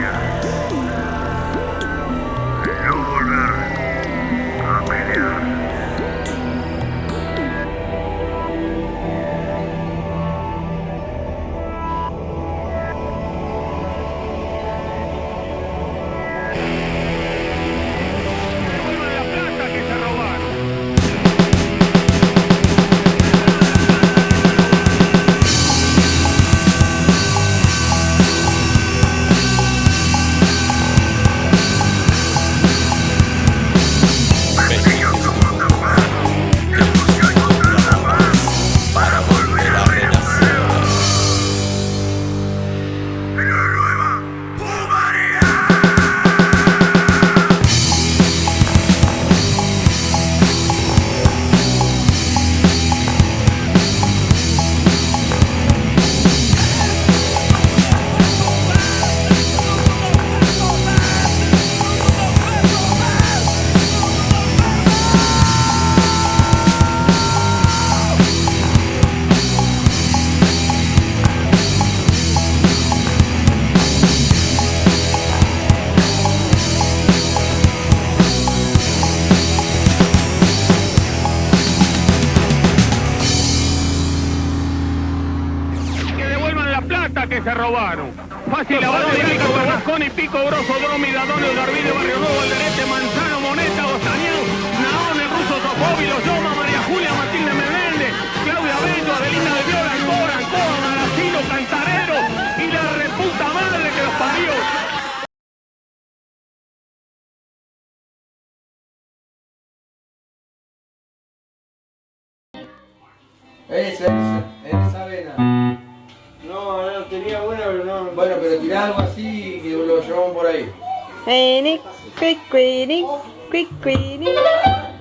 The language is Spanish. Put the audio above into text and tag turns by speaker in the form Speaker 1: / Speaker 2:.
Speaker 1: armonía.
Speaker 2: Se robaron. Fácil, lavado de pico, Berlusconi, Pico, Grosso, Dromi, Dadonio, Darvide, Barrio Nuevo, Alderete, Manzano, Moneta, Bostañán, Naón, el ruso Topovi, Los Loma, María Julia, Matilde Menéndez, Claudia Bello, Adelina de Viola, Ancora, Ancoa, Maracino, Cantarero y la reputa madre que los parió.
Speaker 3: Esa, esa avena.
Speaker 4: No, no, tenía buena, pero no.
Speaker 3: Bueno, pero tirá algo así que lo llevamos por ahí.
Speaker 5: Quick, quick, quick, quick, quick.